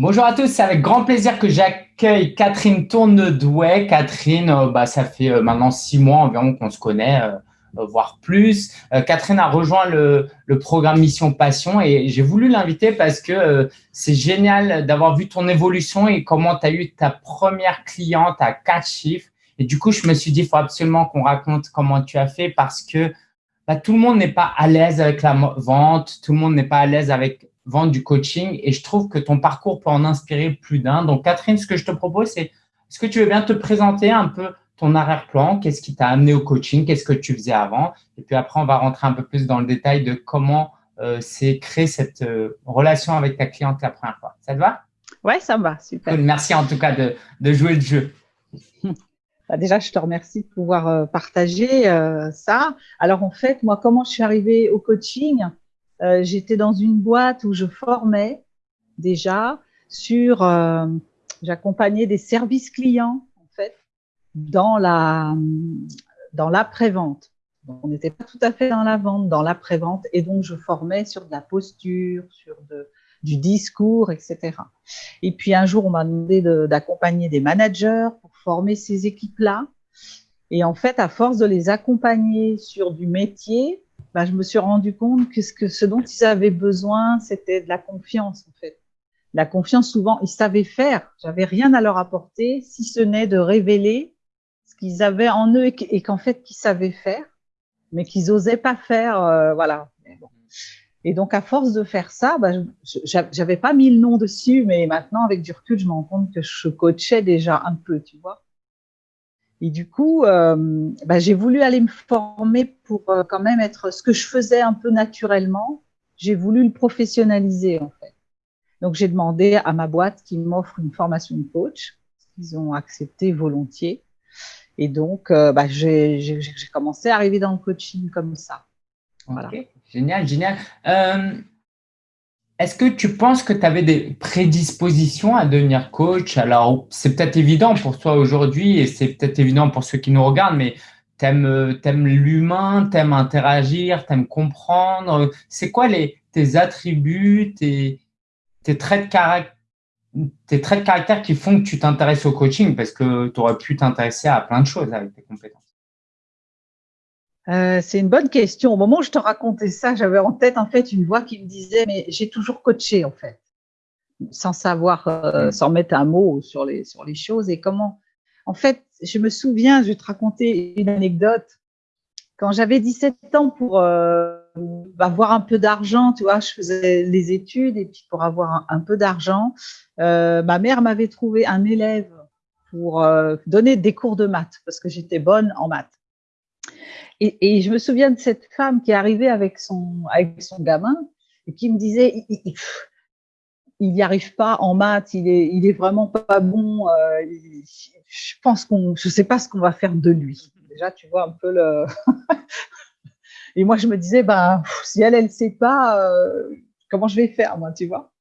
Bonjour à tous, c'est avec grand plaisir que j'accueille Catherine Tournedouet. Catherine, euh, bah, ça fait euh, maintenant six mois environ qu'on se connaît, euh, voire plus. Catherine a rejoint le, programme Mission Passion et j'ai voulu l'inviter parce que c'est génial d'avoir vu ton évolution et comment tu as eu ta première cliente à quatre chiffres. Et du coup, je me suis dit, il faut absolument qu'on raconte comment tu as fait parce que bah, tout le monde n'est pas à l'aise avec la vente, tout le monde n'est pas à l'aise avec vendre du coaching et je trouve que ton parcours peut en inspirer plus d'un. Donc, Catherine, ce que je te propose, c'est est-ce que tu veux bien te présenter un peu ton arrière-plan? Qu'est-ce qui t'a amené au coaching? Qu'est-ce que tu faisais avant? Et puis après, on va rentrer un peu plus dans le détail de comment euh, s'est créée cette euh, relation avec ta cliente la première fois. Ça te va? Ouais, ça me va, super. Merci en tout cas de, de jouer le jeu. Bah, déjà, je te remercie de pouvoir euh, partager ça. Alors, en fait, moi, comment je suis arrivée au coaching? Euh, j'étais dans une boîte où je formais déjà sur, euh, j'accompagnais des services clients en fait dans la dans l'après-vente. On n'était pas tout à fait dans la vente, dans l'après-vente, et donc je formais sur de la posture, sur de, du discours, etc. Et puis un jour, on m'a demandé d'accompagner des managers pour former ces équipes-là. Et en fait, à force de les accompagner sur du métier, bah, je me suis rendu compte que ce, dont ils avaient besoin, c'était de la confiance, en fait. La confiance, souvent, ils savaient faire. J'avais rien à leur apporter, si ce n'est de révéler ce qu'ils avaient en eux et qu'en fait, qu'ils savaient faire, mais qu'ils osaient pas faire, euh, voilà. Et donc, à force de faire ça, bah, j'avais pas mis le nom dessus, mais maintenant, avec du recul, je me rends compte que je coachais déjà un peu, tu vois. Et du coup, euh, bah, j'ai voulu aller me former pour euh, quand même être ce que je faisais un peu naturellement. J'ai voulu le professionnaliser en fait. Donc j'ai demandé à ma boîte qui m'offre une formation de coach. Ils ont accepté volontiers. Et donc, euh, bah, j'ai commencé à arriver dans le coaching comme ça. Voilà. Génial, génial. Est-ce que tu penses que tu avais des prédispositions à devenir coach? Alors, c'est peut-être évident pour toi aujourd'hui et c'est peut-être évident pour ceux qui nous regardent, mais tu aimes, aimes l'humain, tu aimes interagir, tu aimes comprendre. C'est quoi les, tes attributs, tes, tes, traits de caractère, tes traits de caractère qui font que tu t'intéresses au coaching? Parce que tu aurais pu t'intéresser à plein de choses avec tes compétences. Euh, c'est une bonne question. Au moment où je te racontais ça, j'avais en tête en fait une voix qui me disait mais j'ai toujours coaché en fait, sans savoir, euh, mm. sans mettre un mot sur les sur les choses et comment. En fait, je me souviens, je vais te raconter une anecdote. Quand j'avais 17 ans pour euh, avoir un peu d'argent, tu vois, je faisais les études et puis pour avoir un, peu d'argent, ma mère m'avait trouvé un élève pour donner des cours de maths parce que j'étais bonne en maths. Et, je me souviens de cette femme qui arrivée avec son, avec son gamin et qui me disait, il n'y arrive pas en maths, il est, il est vraiment pas bon. Euh, je pense qu'on, je sais pas ce qu'on va faire de lui. Déjà, tu vois un peu le. et moi, je me disais, ben, si elle, elle sait pas, euh, comment je vais faire, moi, tu vois?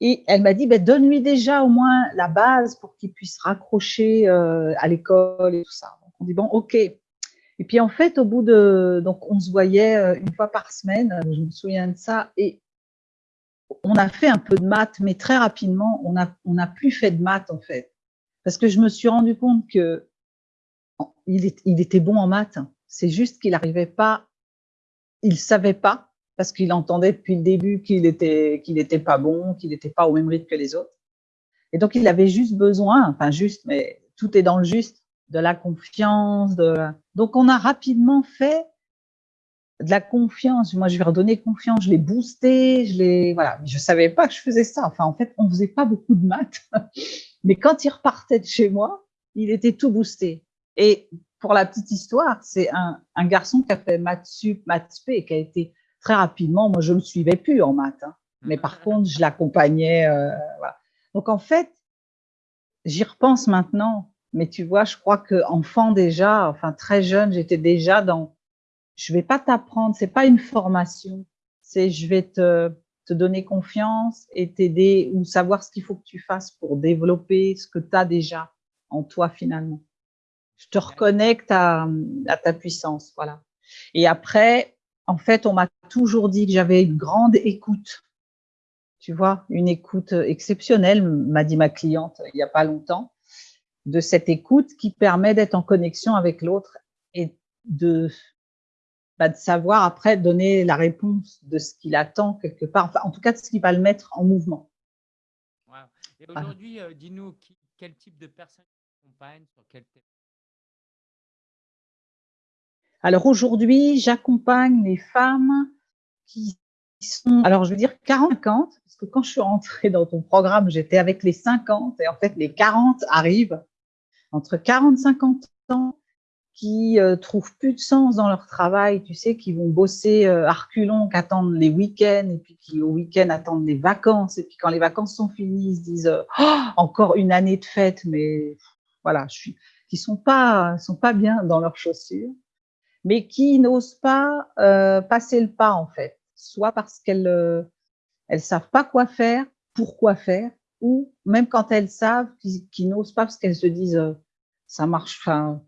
Et elle m'a dit, ben, donne-lui déjà au moins la base pour qu'il puisse raccrocher euh, à l'école et tout ça. Donc, on dit, bon, ok, et puis en fait, au bout de, donc on se voyait euh, une fois par semaine, euh, je me souviens de ça, et on a fait un peu de maths, mais très rapidement, on a, on plus fait de maths en fait, parce que je me suis rendu compte que il, était bon en maths. C'est juste qu'il n'arrivait pas, il savait pas, parce qu'il entendait depuis le début qu'il était, qu'il était pas bon, qu'il n'était pas au même rythme que les autres. Et donc il avait juste besoin, enfin juste, mais tout est dans le juste, de la confiance. De... Donc, on a rapidement fait de la confiance. Moi, je lui ai redonné confiance, je l'ai boosté, je l'ai, voilà. Je savais pas que je faisais ça. Enfin, en fait, on faisait pas beaucoup de maths. Mais quand il repartait de chez moi, il était tout boosté. Et pour la petite histoire, c'est un, un, garçon qui a fait maths sup, maths spé, qui a été très rapidement, moi, je me suivais plus en maths. Hein. Mais par mmh. contre, je l'accompagnais, euh, voilà. Donc, en fait, j'y repense maintenant. Mais tu vois, je crois que enfant déjà, enfin très jeune, j'étais déjà dans. Je vais pas t'apprendre, c'est pas une formation, c'est je vais te, te donner confiance et t'aider ou savoir ce qu'il faut que tu fasses pour développer ce que tu as déjà en toi finalement. Je te reconnecte à, à ta puissance, voilà. Et après, en fait, on m'a toujours dit que j'avais une grande écoute. tu vois, une écoute exceptionnelle, m'a dit ma cliente il n'y a pas longtemps, de cette écoute qui permet d'être en connexion avec l'autre et de, bah, de savoir après donner la réponse de ce qu'il attend quelque part, enfin, en tout cas de ce qui va le mettre en mouvement. Et aujourd'hui, euh, dis-nous quel type de personnes accompagnent sur quel thème? Alors aujourd'hui, j'accompagne les femmes qui sont, alors je veux dire 40, parce que quand je suis rentrée dans ton programme, j'étais avec les 50 et en fait les 40 arrivent. Entre 40 et 50 ans qui euh, trouvent plus de sens dans leur travail, tu sais, qui vont bosser euh, arculon, qui attendent les week-ends, et puis qui au week-end attendent les vacances, et puis quand les vacances sont finies, ils se disent oh, encore une année de fête, mais voilà, je suis, qui sont pas, sont pas bien dans leurs chaussures, mais qui n'osent pas euh, passer le pas en fait, soit parce qu'elles euh, elles savent pas quoi faire, pourquoi faire, ou même quand elles savent, qui, qui n'osent pas parce qu'elles se disent ça marche, enfin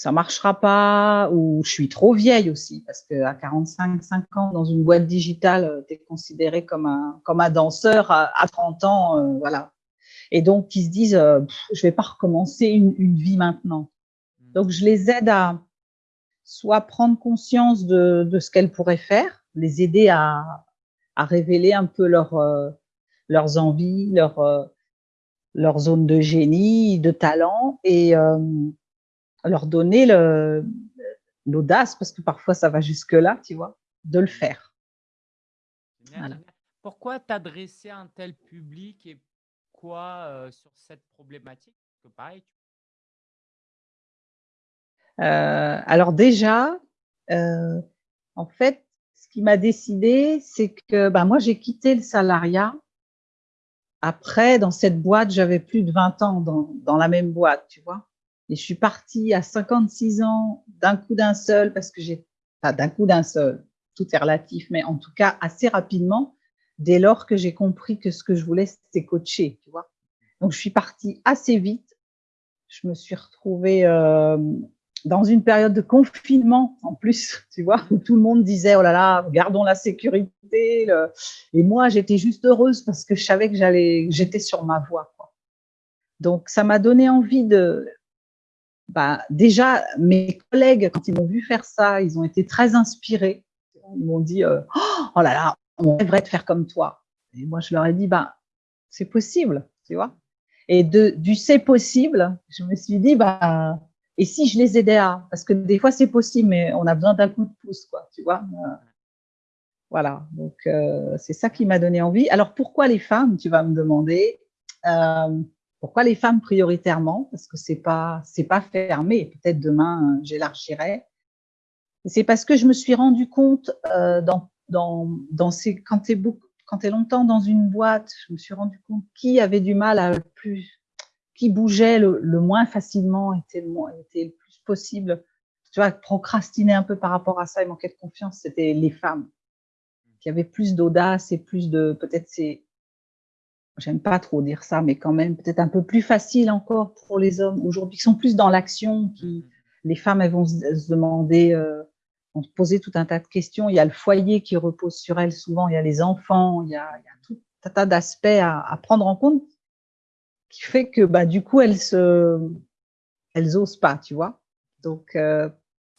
ça marchera pas ou je suis trop vieille aussi parce que à 45 5 ans dans une boîte digitale euh, tu es considéré comme un comme un danseur à, 30 ans euh, voilà et donc ils se disent euh, je vais pas recommencer une, une, vie maintenant mmh. donc je les aide à soit prendre conscience de, de ce qu'elles pourraient faire les aider à, à révéler un peu leur, leurs envies leur leur zone de génie de talent et leur donner l'audace, parce que parfois ça va jusque-là, tu vois, de le faire. Pourquoi t'adresser à un tel public et quoi euh, sur cette problématique? Que pareil, euh, Alors déjà, euh, en fait, ce qui m'a décidé, c'est que bah, moi j'ai quitté le salariat. Après, dans cette boîte, j'avais plus de 20 ans dans, la même boîte, tu vois. Et je suis partie à 56 ans d'un coup d'un seul parce que j'ai, pas d'un coup d'un seul, tout est relatif, mais en tout cas assez rapidement, dès lors que j'ai compris que ce que je voulais, c'était coacher, tu vois. Donc, je suis partie assez vite. Je me suis retrouvée euh, dans une période de confinement, en plus, tu vois, où tout le monde disait, oh là là, gardons la sécurité. Et moi, j'étais juste heureuse parce que je savais que j'allais, j'étais sur ma voie, quoi. Donc, ça m'a donné envie de, bah, déjà, mes collègues, quand ils m'ont vu faire ça, ils ont été très inspirés. Ils m'ont dit, euh, oh là là, on rêverait de faire comme toi. Et moi, je leur ai dit, bah, c'est possible, tu vois. Et de, du c'est possible, je me suis dit, bah, et si je les aidais à, parce que des fois c'est possible, mais on a besoin d'un coup de pouce, quoi, tu vois. Voilà, donc euh, c'est ça qui m'a donné envie. Alors pourquoi les femmes, tu vas me demander euh, pourquoi les femmes prioritairement? Parce que c'est pas c'est pas fermé. Peut-être demain euh, j'élargirai. C'est parce que je me suis rendu compte euh, dans dans dans ces quand t'es beaucoup longtemps dans une boîte, je me suis rendu compte qui avait du mal à plus, qui bougeait le, le moins facilement, était le moins était le plus possible. Tu vois, procrastiner un peu par rapport à ça et manquer de confiance, c'était les femmes qui avaient plus d'audace et plus de peut-être c'est j'aime pas trop dire ça, mais quand même peut-être un peu plus facile encore pour les hommes aujourd'hui qui sont plus dans l'action, qui les femmes elles vont se, demander, euh, vont se poser tout un tas de questions. Il y a le foyer qui repose sur elles souvent, il y a les enfants, il y a, il y a tout un tas d'aspects à, à, prendre en compte qui fait que bah du coup elles se, elles osent pas, tu vois. Donc euh,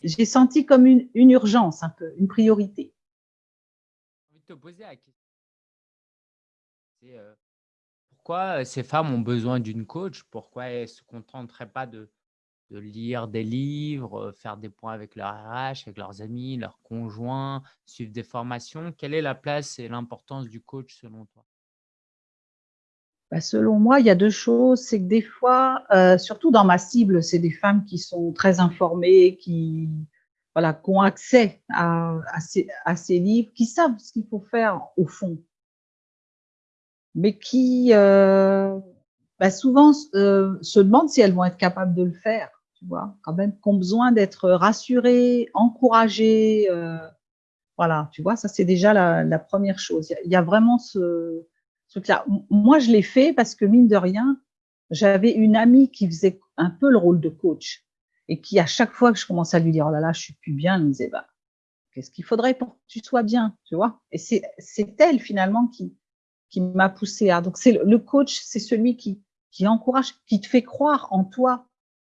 j'ai senti comme une, une urgence un peu, une priorité. J'ai envie de te poser la question. Euh, pourquoi ces femmes ont besoin d'une coach? Pourquoi elles ne se contenteraient pas de, de, lire des livres, faire des points avec leur RH, avec leurs amis, leurs conjoints, suivre des formations? Quelle est la place et l'importance du coach selon toi? Bah, Selon moi, il y a deux choses. C'est que des fois, euh, surtout dans ma cible, c'est des femmes qui sont très informées, qui, voilà, qui ont accès à, à, ces, à ces livres, qui savent ce qu'il faut faire au fond mais qui euh, bah souvent euh, se demandent si elles vont être capables de le faire, tu vois, quand même, qui ont besoin d'être rassurées, encouragées. Euh, voilà, tu vois, ça c'est déjà la, la, première chose. Il y, a vraiment ce Moi, je l'ai fait parce que mine de rien, j'avais une amie qui faisait un peu le rôle de coach et qui, à chaque fois que je commençais à lui dire, oh là là, je suis plus bien, elle me disait, bah, qu'est-ce qu'il faudrait pour que tu sois bien, tu vois? Et c'est elle finalement qui, qui m'a poussé à. Donc, c'est le coach, c'est celui qui, qui encourage, qui te fait croire en toi.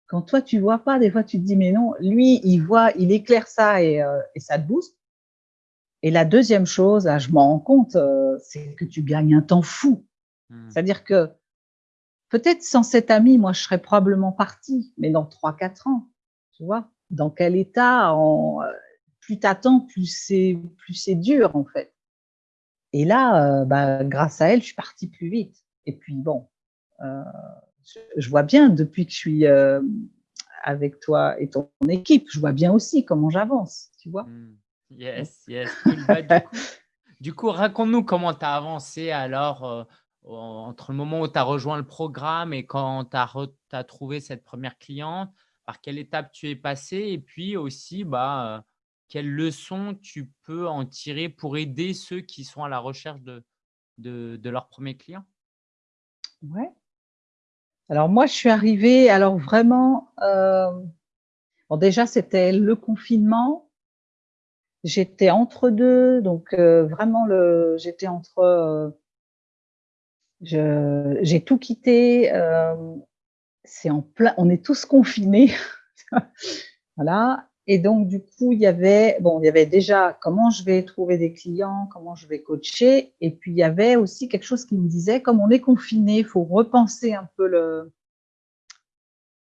Quand toi, tu vois pas, des fois, tu te dis, mais non, lui, il voit, il éclaire ça et, euh, et ça te booste. Et la deuxième chose, là, je m'en rends compte, euh, c'est que tu gagnes un temps fou. Hmm. C'est-à-dire que peut-être sans cet ami, moi, je serais probablement partie, mais dans trois, quatre ans, tu vois, dans quel état, en, euh, plus t'attends, plus c'est, plus c'est dur, en fait. Et là, euh, bah, grâce à elle, je suis partie plus vite. Et puis, bon, je, vois bien, depuis que je suis avec toi et ton équipe, je vois bien aussi comment j'avance, tu vois. Hmm. Yes, yes. Bah, du coup, raconte-nous comment tu as avancé alors entre le moment où tu as rejoint le programme et quand tu as, trouvé cette première cliente, par quelle étape tu es passé et puis aussi, bah, quelles leçons tu peux en tirer pour aider ceux qui sont à la recherche de, de, leur premier client Ouais. Alors moi, je suis arrivée, alors vraiment, euh, bon déjà c'était le confinement, j'étais entre deux, donc euh, vraiment le, j'étais entre, euh, j'ai tout quitté, c'est en plein, on est tous confinés, voilà, et donc, du coup, il y avait, bon, il y avait déjà comment je vais trouver des clients, comment je vais coacher. Et puis, il y avait aussi quelque chose qui me disait, comme on est confiné, faut repenser un peu le,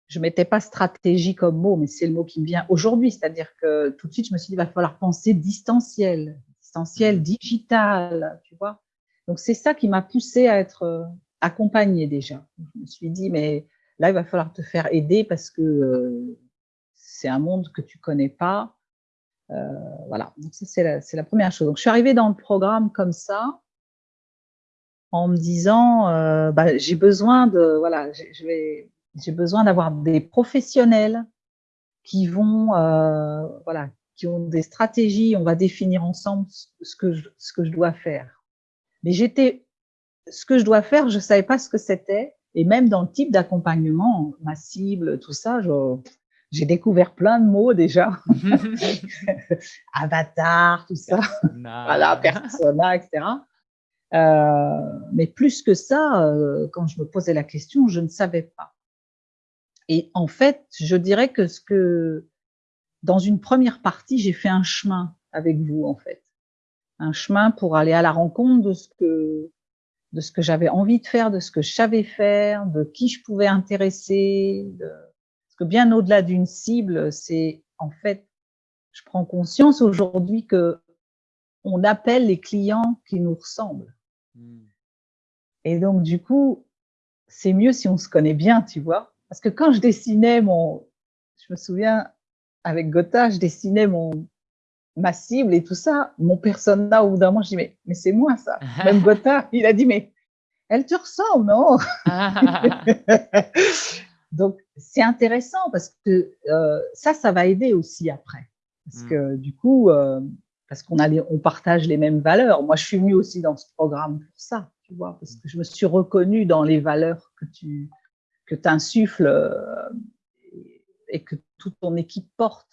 je mettais pas stratégie comme mot, mais c'est le mot qui me vient aujourd'hui. C'est-à-dire que tout de suite, je me suis dit, il va falloir penser distanciel, distanciel, digital, tu vois. Donc, c'est ça qui m'a poussé à être euh, accompagnée déjà. Je me suis dit, mais là, il va falloir te faire aider parce que euh, c'est un monde que tu connais pas. Euh, voilà, donc ça c'est la, la, première chose. Donc je suis arrivée dans le programme comme ça, en me disant, euh, bah, j'ai besoin de, voilà, je vais, j'ai besoin d'avoir des professionnels qui vont, euh, voilà, qui ont des stratégies. On va définir ensemble ce que je, ce que je dois faire. Mais j'étais, ce que je dois faire, je savais pas ce que c'était. Et même dans le type d'accompagnement, ma cible, tout ça, je, j'ai découvert plein de mots déjà. Avatar, tout ça. voilà, persona, etc. Euh, mais plus que ça, euh, quand je me posais la question, je ne savais pas. Et en fait, je dirais que ce que, dans une première partie, j'ai fait un chemin avec vous, en fait. Un chemin pour aller à la rencontre de ce que, de ce que j'avais envie de faire, de ce que je savais faire, de qui je pouvais intéresser, de, parce que bien au-delà d'une cible, c'est en fait, je prends conscience aujourd'hui que on appelle les clients qui nous ressemblent. Hmm. Et donc, du coup, c'est mieux si on se connaît bien, tu vois. Parce que quand je dessinais mon, je me souviens, avec Gotha, je dessinais mon, ma cible et tout ça, mon persona, au bout d'un moment, je dis, mais, mais c'est moi ça. Même Gotha, il a dit, mais elle te ressemble, non? Donc, c'est intéressant parce que euh, ça, ça va aider aussi après. Parce mmh. que du coup, euh, parce qu'on on partage les mêmes valeurs. Moi, je suis venue aussi dans ce programme pour ça, tu vois, parce que je me suis reconnue dans les valeurs que tu que insuffles euh, et que toute ton équipe porte.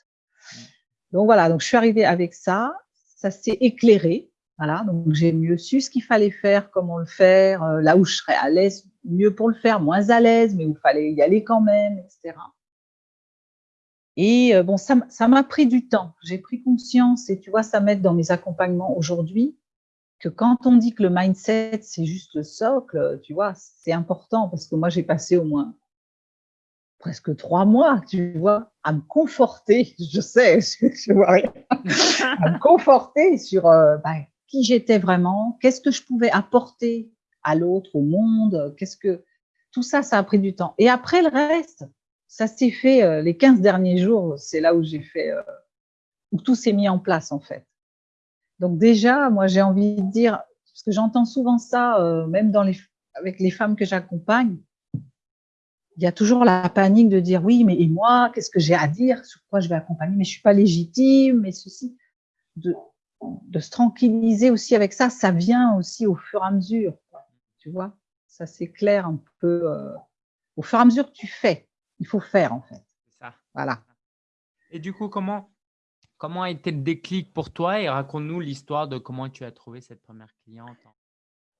Donc voilà, donc je suis arrivée avec ça. Ça s'est éclairé. Voilà, donc j'ai mieux su ce qu'il fallait faire, comment le faire, euh, là où je serais à l'aise mieux pour le faire, moins à l'aise, mais où il fallait y aller quand même, etc. Et euh, bon, ça m'a pris du temps. J'ai pris conscience, et tu vois, ça m'aide dans mes accompagnements aujourd'hui, que quand on dit que le mindset, c'est juste le socle, tu vois, c'est important parce que moi, j'ai passé au moins presque trois mois, tu vois, à me conforter, je sais, je, vois rien, à me conforter sur euh, ben, qui j'étais vraiment, qu'est-ce que je pouvais apporter à l'autre, au monde, qu'est-ce que tout ça, ça a pris du temps. Et après le reste, ça s'est fait euh, les 15 derniers jours, c'est là où j'ai fait, euh, où tout s'est mis en place en fait. Donc déjà, moi j'ai envie de dire, parce que j'entends souvent ça, euh, même dans les, avec les femmes que j'accompagne, il y a toujours la panique de dire oui, mais et moi, qu'est-ce que j'ai à dire, sur quoi je vais accompagner, mais je suis pas légitime, mais ceci. De, de se tranquilliser aussi avec ça, ça vient aussi au fur et à mesure tu vois? Ça s'éclaire un peu euh, au fur et à mesure que tu fais. Il faut faire, en fait. Ça. Voilà. Et du coup, comment, comment a été le déclic pour toi Et raconte-nous l'histoire de comment tu as trouvé cette première cliente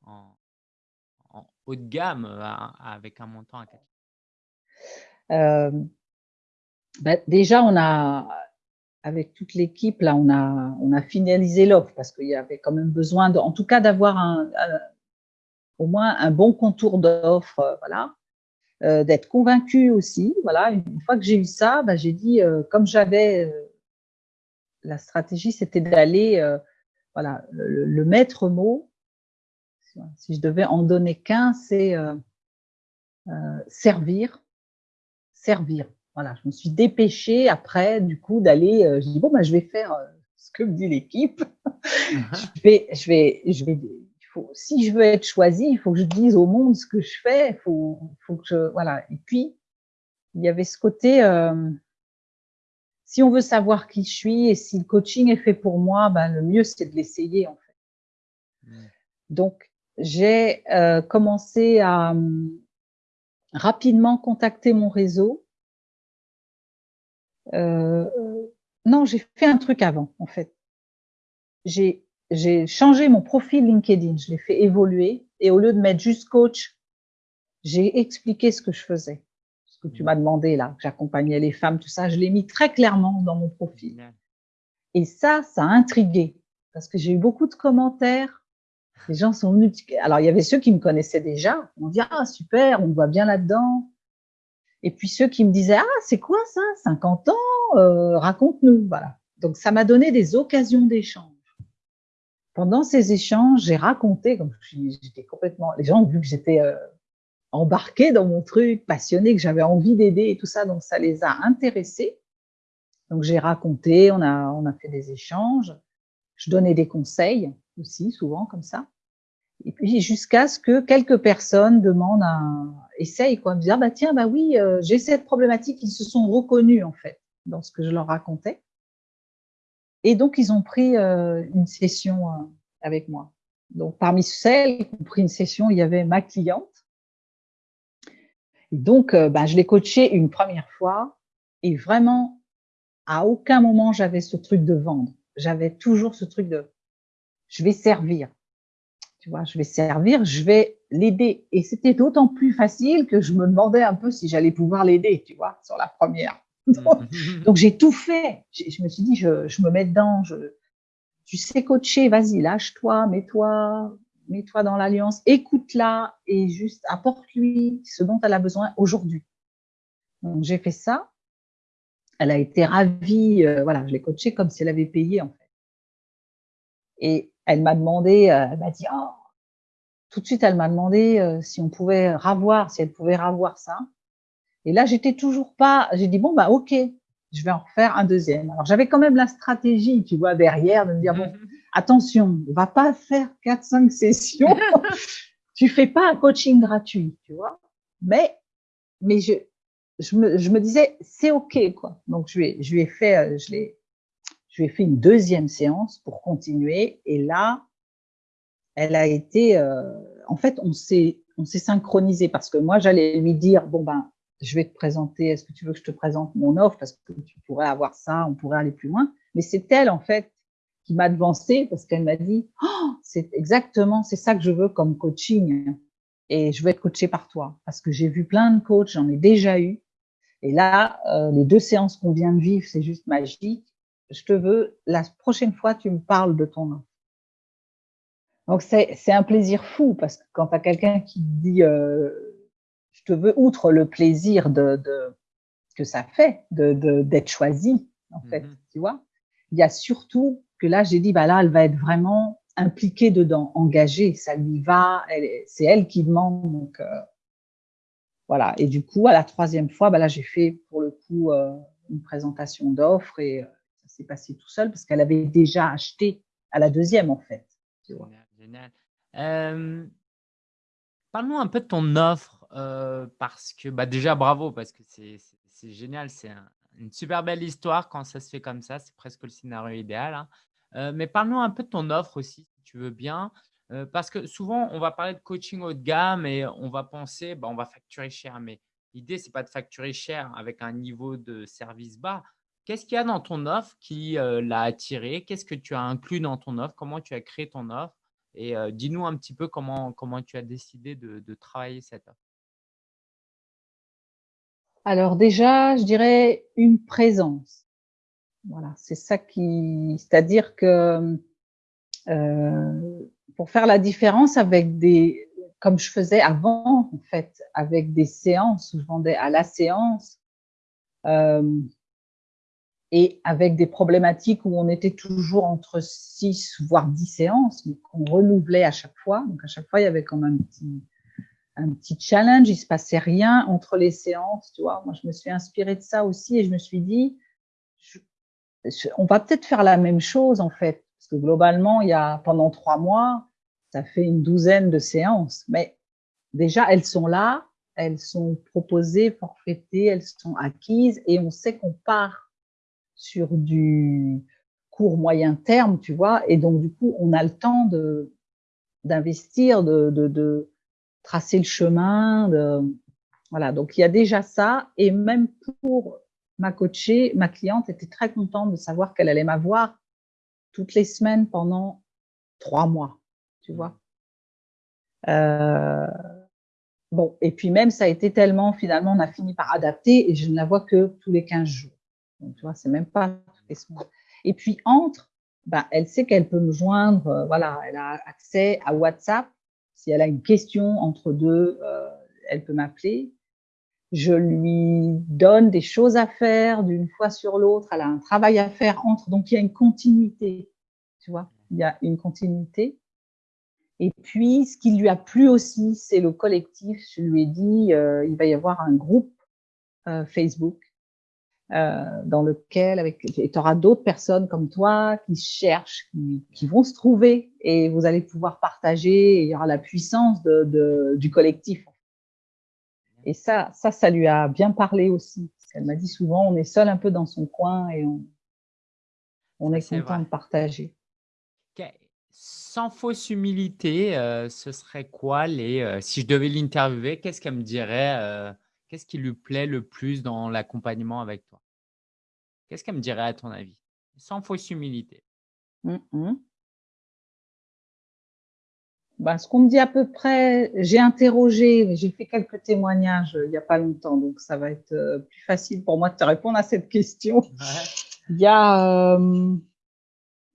en, haut de gamme avec un montant à 4 bah, Déjà, on a, avec toute l'équipe, là, on a, on a finalisé l'offre parce qu'il y avait quand même besoin, de, en tout cas, d'avoir un, au moins un bon contour d'offre, voilà. Euh, d'être convaincu aussi. Voilà, une fois que j'ai eu ça, bah, j'ai dit, euh, comme j'avais euh, la stratégie, c'était d'aller, voilà, le, maître mot. Si je devais en donner qu'un, c'est servir, servir. Voilà, je me suis dépêchée après, du coup, d'aller. je dis bon, bah, je vais faire ce que me dit l'équipe. je vais, je vais, je vais si je veux être choisie, il faut que je dise au monde ce que je fais. Il faut, faut que je, voilà. Et puis, il y avait ce côté, euh, si on veut savoir qui je suis et si le coaching est fait pour moi, ben, le mieux, c'est de l'essayer, en fait. Mmh. Donc, j'ai euh, commencé à hum, rapidement contacter mon réseau. Euh, non, j'ai fait un truc avant, en fait. J'ai j'ai changé mon profil LinkedIn, je l'ai fait évoluer et au lieu de mettre juste coach, j'ai expliqué ce que je faisais. Que tu m'as demandé là, j'accompagnais les femmes, tout ça, je l'ai mis très clairement dans mon profil. Et ça, ça a intrigué parce que j'ai eu beaucoup de commentaires. Les gens sont venus. Alors, il y avait ceux qui me connaissaient déjà. On dit ah super, on me voit bien là-dedans. Et puis ceux qui me disaient ah c'est quoi ça, 50 ans, euh, raconte-nous. Voilà. Donc ça m'a donné des occasions d'échange pendant ces échanges, j'ai raconté, comme j'étais complètement, les gens ont vu que j'étais euh, embarquée dans mon truc, passionnée, que j'avais envie d'aider et tout ça, donc ça les a intéressés. Donc j'ai raconté, on a, on a fait des échanges, je donnais des conseils aussi, souvent comme ça. Et puis jusqu'à ce que quelques personnes demandent un essaye quoi, me dire ah bah tiens bah oui euh, j'ai cette problématique, ils se sont reconnus en fait dans ce que je leur racontais. Et donc, ils ont pris euh, une session euh, avec moi. Donc, parmi celles qui ont pris une session, il y avait ma cliente. Donc, ben, je l'ai coachée une première fois et vraiment, à aucun moment, j'avais ce truc de vendre. J'avais toujours ce truc de je vais servir. Tu vois, je vais servir, je vais l'aider. Et c'était d'autant plus facile que je me demandais un peu si j'allais pouvoir l'aider, tu vois, sur la première. Mhm. Donc, j'ai tout fait. Je me suis dit, je, je me mets dedans. Je, tu sais coacher, vas-y, lâche-toi, mets-toi, mets-toi dans l'alliance, écoute-la et juste apporte-lui ce dont elle a besoin aujourd'hui. Donc, j'ai fait ça. Elle a été ravie. Euh, voilà, je l'ai coachée comme si elle avait payé, en fait. Et elle m'a demandé, euh, elle m'a dit, oh, tout de suite, elle m'a demandé euh, si on pouvait ravoir, si elle pouvait ravoir ça. Et là, j'étais toujours pas, j'ai dit, bon, bah, OK, je vais en refaire un deuxième. Alors, j'avais quand même la stratégie, tu vois, derrière, de me dire, bon, attention, on va pas faire quatre, cinq sessions. tu fais pas un coaching gratuit, tu vois. Mais, mais je, je me, disais, c'est OK, quoi. Donc, je lui ai, je lui ai fait, euh, je l'ai, je fait une deuxième séance pour continuer. Et là, elle a été, euh, en fait, on s'est, on s'est synchronisé parce que moi, j'allais lui dire, bon, ben, je vais te présenter, est-ce que tu veux que je te présente mon offre? Parce que tu pourrais avoir ça, on pourrait aller plus loin. Mais c'est elle, en fait, qui m'a devancé parce qu'elle m'a dit, oh, c'est exactement, c'est ça que je veux comme coaching. Et je veux être coachée par toi parce que j'ai vu plein de coachs, j'en ai déjà eu. Et là, euh, les deux séances qu'on vient de vivre, c'est juste magique. Je te veux, la prochaine fois, tu me parles de ton offre. Donc, c'est un plaisir fou parce que quand tu as quelqu'un qui dit, euh, je te veux, outre le plaisir de, de que ça fait de d'être choisi, en fait, mhm. tu vois, il y a surtout que là, j'ai dit, bah là, elle va être vraiment impliquée dedans, engagée, ça lui va, c'est elle qui demande, donc euh, voilà. Et du coup, à la troisième fois, bah là, j'ai fait pour le coup euh, une présentation d'offres et euh, ça s'est passé tout seul parce qu'elle avait déjà acheté à la deuxième, en fait. Génial. génial. Un peu de ton offre parce que bah, déjà bravo parce que c'est génial, c'est une super belle histoire quand ça se fait comme ça, c'est presque le scénario idéal. Hein. Mais parle-nous un peu de ton offre aussi, si tu veux bien, parce que souvent on va parler de coaching haut de gamme et on va penser, bah, on va facturer cher, mais l'idée c'est pas de facturer cher avec un niveau de service bas. Qu'est-ce qu'il y a dans ton offre qui l'a attiré? Qu'est-ce que tu as inclus dans ton offre? Comment tu as créé ton offre? Et dis-nous un petit peu comment, comment tu as décidé de travailler cette offre. Alors déjà, je dirais une présence. Voilà, c'est ça qui, c'est-à-dire que euh, pour faire la différence avec des, comme je faisais avant en fait, avec des séances où je vendais à la séance euh, et avec des problématiques où on était toujours entre 6 voire 10 séances, mais qu'on renouvelait à chaque fois. Donc à chaque fois, il y avait quand même un petit un petit challenge, il se passait rien entre les séances, tu vois. Moi, je me suis inspirée de ça aussi et je me suis dit, on va peut-être faire la même chose en fait, parce que globalement, il y a pendant trois mois, ça fait une douzaine de séances, mais déjà elles sont là, elles sont proposées, forfaitées, elles sont acquises et on sait qu'on part sur du court moyen terme, tu vois, et donc du coup, on a le temps de d'investir, de, de, tracer le chemin. Voilà, donc il y a déjà ça. Et même pour ma coachée, ma cliente était très contente de savoir qu'elle allait m'avoir toutes les semaines pendant trois mois, tu vois. Euh, bon, et puis même, ça a été tellement, finalement, on a fini par adapter et je ne la vois que tous les 15 jours. Donc, tu vois, c'est même pas toutes les semaines. Et puis, entre, ben, elle sait qu'elle peut me joindre, euh, voilà, elle a accès à WhatsApp si elle a une question entre deux, euh, elle peut m'appeler. Je lui donne des choses à faire d'une fois sur l'autre. Elle a un travail à faire entre. Donc, il y a une continuité. Tu vois, il y a une continuité. Et puis, ce qui lui a plu aussi, c'est le collectif. Je lui ai dit, euh, il va y avoir un groupe euh, Facebook euh, dans lequel avec tu auras d'autres personnes comme toi qui cherchent, qui, vont se trouver et vous allez pouvoir partager. Et il y aura la puissance de, de, du collectif. Et ça, ça, ça lui a bien parlé aussi. Elle m'a dit souvent, on est seul un peu dans son coin et on, on est, content de partager. Sans fausse humilité, euh, ce serait quoi les euh, Si je devais l'interviewer, qu'est-ce qu'elle me dirait euh, Qu'est-ce qui lui plaît le plus dans l'accompagnement avec toi? Qu'est-ce qu'elle me dirait à ton avis? Sans fausse humilité. Bah, ce qu'on me dit à peu près, j'ai interrogé, j'ai fait quelques témoignages il n'y a pas longtemps, donc ça va être euh, plus facile pour moi de te répondre à cette question. Il y a euh,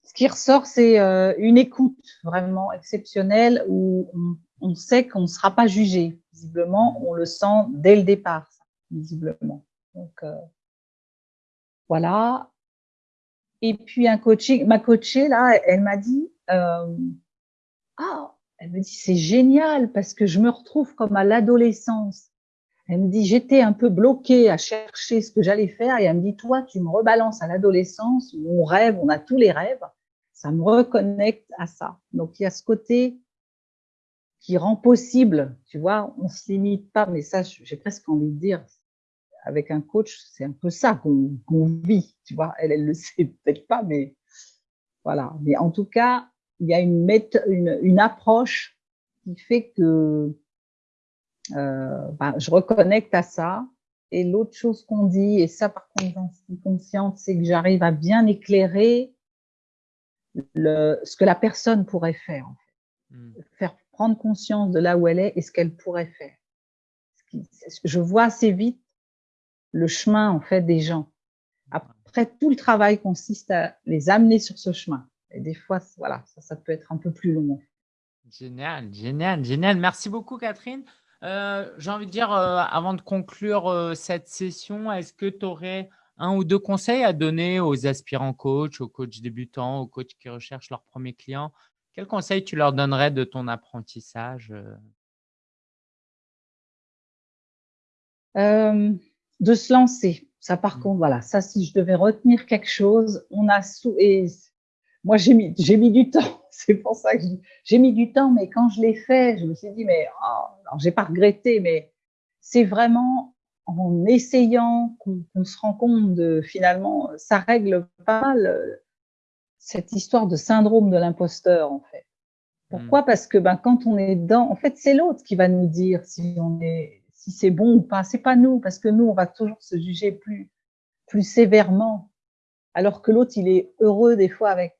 ce qui ressort, c'est euh, une écoute vraiment exceptionnelle où on, on sait qu'on ne sera pas jugé. Visiblement, on le sent dès le départ, visiblement. Donc euh, voilà. Et puis un coaching, ma coachée là, elle m'a dit, euh, ah, elle me dit c'est génial parce que je me retrouve comme à l'adolescence. Elle me dit j'étais un peu bloquée à chercher ce que j'allais faire et elle me dit toi tu me rebalances à l'adolescence où on rêve, on a tous les rêves. Ça me reconnecte à ça. Donc il y a ce côté qui rend possible, tu vois, on se limite pas, mais ça, j'ai presque envie de dire, avec un coach, c'est un peu ça qu'on vit, tu vois. Elle, elle le sait peut-être pas, mais voilà. Mais en tout cas, il y a une, une, une approche qui fait que euh, bah, je reconnecte à ça. Et l'autre chose qu'on dit, et ça par contre j'en suis consciente, c'est que j'arrive à bien éclairer le, ce que la personne pourrait faire. En fait. Mmh. Faire prendre conscience de là où elle est et ce qu'elle pourrait faire. Je vois assez vite le chemin en fait des gens. Après, tout le travail consiste à les amener sur ce chemin. Et des fois, voilà, ça, ça peut être un peu plus long. Génial, génial, génial. Merci beaucoup, Catherine. Euh, J'ai envie de dire, euh, avant de conclure euh, cette session, est-ce que tu aurais un ou deux conseils à donner aux aspirants coachs, aux coachs débutants, aux coachs qui recherchent leur premier client quel conseil tu leur donnerais de ton apprentissage De se lancer. Ça, par mmh. contre, voilà, ça, si je devais retenir quelque chose, on a sous et moi j'ai mis j'ai mis du temps. C'est pour ça que j'ai mis du temps, mais quand je l'ai fait, je me suis dit mais oh, alors j'ai pas regretté, mais c'est vraiment en essayant qu'on se rend compte de finalement ça règle pas mal cette histoire de syndrome de l'imposteur, en fait. Pourquoi? Hmm. Parce que ben, quand on est dedans, en fait, c'est l'autre qui va nous dire si on est, si c'est bon ou pas. C'est pas nous, parce que nous, on va toujours se juger plus, plus sévèrement, alors que l'autre, il est heureux des fois avec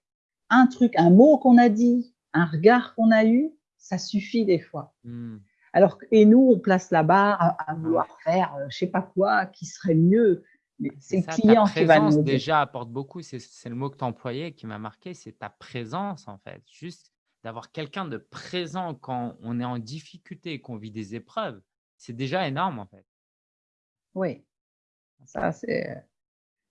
un truc, un mot qu'on a dit, un regard qu'on a eu, ça suffit des fois. Hmm. Alors, et nous, on place la barre à, vouloir faire je euh, je sais pas quoi qui serait mieux. C'est le client qui va nous déjà apporte beaucoup. C'est le mot que tu employé qui m'a marqué, c'est ta présence en fait. Juste d'avoir quelqu'un de présent quand on est en difficulté et qu'on vit des épreuves, c'est déjà énorme en fait. Oui, ça c'est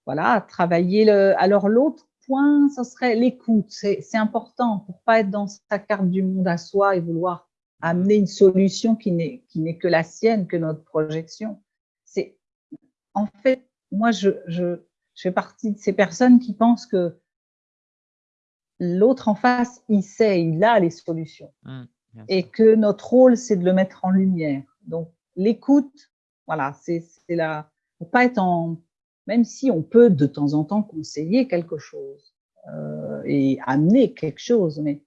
voilà travailler le. Alors l'autre point, ce serait l'écoute. C'est important pour pas être dans sa carte du monde à soi et vouloir amener une solution qui n'est que la sienne, que notre projection. C'est en fait, moi je, je, je fais partie de ces personnes qui pensent que l'autre en face, il sait, il a les solutions. Mmh, et que notre rôle, c'est de le mettre en lumière. Donc, l'écoute, voilà, c'est là, pour pas être en, même si on peut de temps en temps conseiller quelque chose euh, et amener quelque chose, mais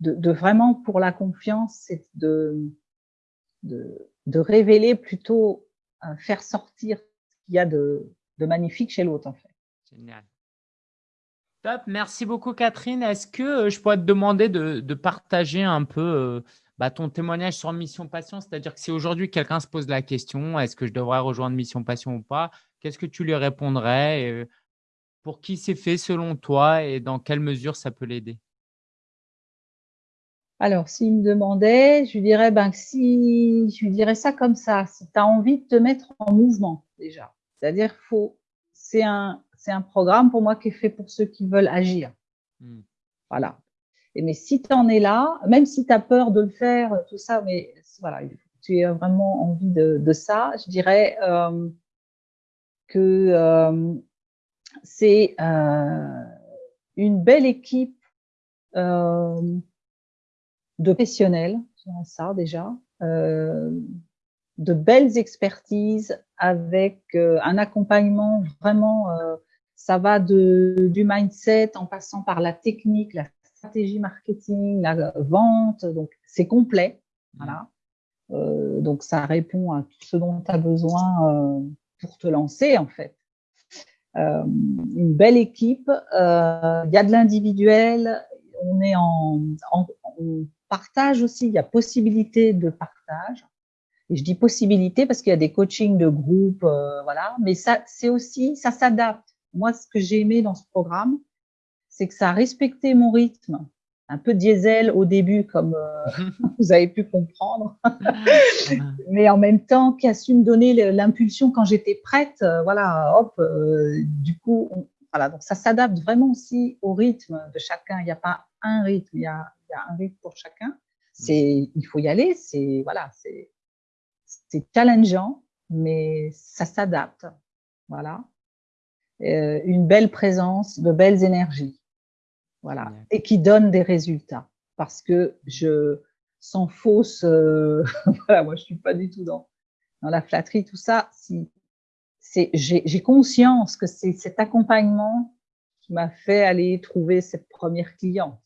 de, vraiment pour la confiance, c'est de, révéler plutôt, euh, faire sortir ce qu'il y a de, magnifique chez l'autre en fait. Génial. Top, merci beaucoup Catherine. Est-ce que euh, je pourrais te demander de, de partager un peu bah, ton témoignage sur Mission Passion? C'est-à-dire que si aujourd'hui quelqu'un se pose la question, est-ce que je devrais rejoindre Mission Passion ou pas? Qu'est-ce que tu lui répondrais Pour qui c'est fait selon toi et dans quelle mesure ça peut l'aider? Alors, s'il me demandait, je lui dirais, ben, si, je lui dirais ça comme ça, si tu as envie de te mettre en mouvement, déjà. C'est-à-dire, faut, c'est un, c'est un programme pour moi qui est fait pour ceux qui veulent agir. Mmh. Voilà. Et mais si tu en es là, même si tu as peur de le faire, tout ça, mais voilà, tu as vraiment envie de, de ça, je dirais, euh, que euh, c'est euh, une belle équipe euh, de professionnels, ça déjà, de belles expertises avec un accompagnement vraiment, ça va de, du mindset en passant par la technique, la stratégie marketing, la vente, donc c'est complet. Voilà. Euh, donc ça répond à tout ce dont tu as besoin pour te lancer en fait. Euh, une belle équipe, euh, il y a de l'individuel, on est en, on partage aussi, il y a possibilité de partage. Et je dis possibilité parce qu'il y a des coachings de groupe, euh, voilà. Mais ça, c'est aussi, ça s'adapte. Moi, ce que j'ai aimé dans ce programme, c'est que ça a respecté mon rythme un peu diesel au début, comme euh, vous avez pu comprendre, mais en même temps qui a su me donner l'impulsion quand j'étais prête. Euh, voilà, hop, euh, du coup, voilà, donc ça s'adapte vraiment aussi au rythme de chacun. Il n'y a pas un rythme, il y a, il y a un rythme pour chacun. C'est, il faut y aller. C'est voilà, c'est, c'est challengeant, mais ça s'adapte. Voilà, une belle présence, de belles énergies. Voilà. Et qui donne des résultats. Parce que je, sans fausse, euh, voilà, moi je suis pas du tout dans, dans la flatterie, tout ça. Si, c'est, j'ai conscience que c'est cet accompagnement qui m'a fait aller trouver cette première cliente.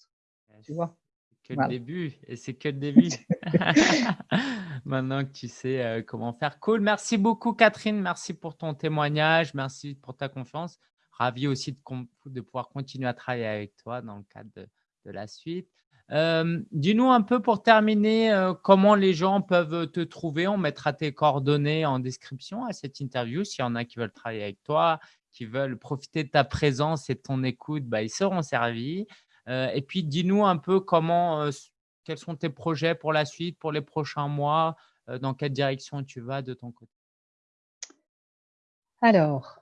Tu vois? Que le début, et c'est que le début. Maintenant que tu sais euh, comment faire. Cool, merci beaucoup Catherine, merci pour ton témoignage, merci pour ta confiance ravi aussi de, pouvoir continuer à travailler avec toi dans le cadre de, la suite. Euh, dis-nous un peu pour terminer euh, comment les gens peuvent te trouver. On mettra tes coordonnées en description à cette interview. S'il y en a qui veulent travailler avec toi, qui veulent profiter de ta présence et de ton écoute, bah, ils seront servis. Euh, et puis, dis-nous un peu comment, quels sont tes projets pour la suite, pour les prochains mois, dans quelle direction tu vas de ton côté? Alors,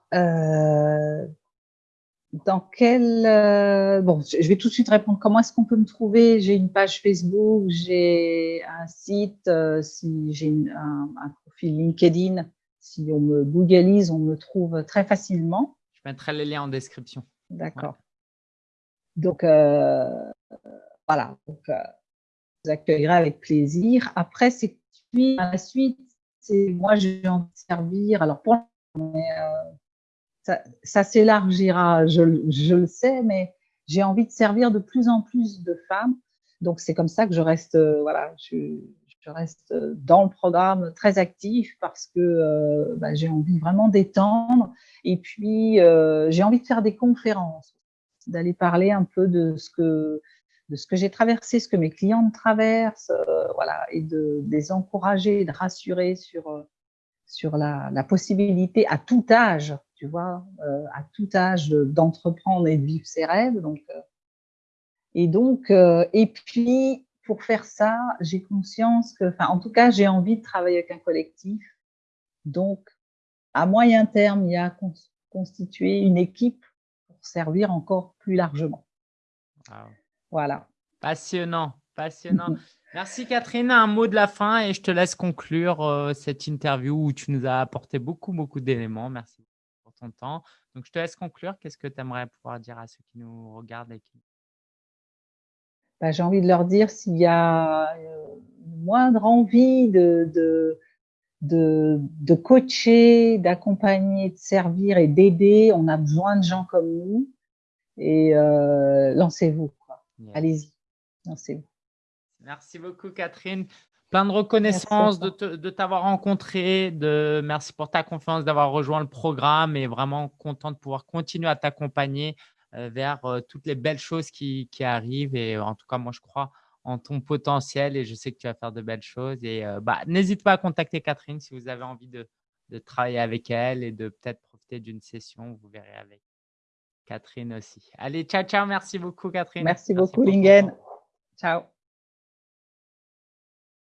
dans quel euh, bon je vais tout de suite répondre. Comment est-ce qu'on peut me trouver? J'ai une page Facebook j'ai un site euh, si j'ai un, un, profil LinkedIn. Si on me googleise on me trouve très facilement. Je mettrai les liens en description. D'accord. Donc euh, voilà. Donc je vous accueillerai avec plaisir. Après c'est à la suite c'est moi j'ai envie de servir. Alors pour mais, ça, s'élargira, je, le sais, mais j'ai envie de servir de plus en plus de femmes. Donc, c'est comme ça que je reste, euh, voilà, je, reste dans le programme très actif parce que euh, bah, j'ai envie vraiment d'étendre. Et puis, euh, j'ai envie de faire des conférences, d'aller parler un peu de ce que, j'ai traversé, ce que mes clientes traversent, voilà, et de, les encourager, de rassurer sur, sur la, possibilité à tout âge, tu vois, euh, à tout âge d'entreprendre et de vivre ses rêves. Donc, et donc, et puis, pour faire ça, j'ai conscience que, enfin, en tout cas, j'ai envie de travailler avec un collectif. Donc, à moyen terme, il y a constituer une équipe pour servir encore plus largement. Voilà. Passionnant, passionnant. Merci Catherine. Un mot de la fin et je te laisse conclure euh, cette interview où tu nous as apporté beaucoup, beaucoup d'éléments. Merci ton temps. Donc, je te laisse conclure. Qu'est-ce que tu aimerais pouvoir dire à ceux qui nous regardent et qui... Bah, J'ai envie de leur dire s'il y a euh, moindre envie de, de, de, de coacher, d'accompagner, de servir et d'aider, on a besoin de gens comme nous. Et euh, lancez-vous. Allez-y, lancez-vous. Merci beaucoup, Catherine. Plein de reconnaissance de t'avoir rencontré. De, merci pour ta confiance, d'avoir rejoint le programme et vraiment content de pouvoir continuer à t'accompagner euh, vers euh, toutes les belles choses qui, qui, arrivent. Et en tout cas, moi, je crois en ton potentiel et je sais que tu vas faire de belles choses. Et euh, bah, n'hésite pas à contacter Catherine si vous avez envie de, de travailler avec elle et de peut-être profiter d'une session. Vous verrez avec Catherine aussi. Allez, ciao, ciao. Merci beaucoup, Catherine. Merci, beaucoup, Lingen. Ciao.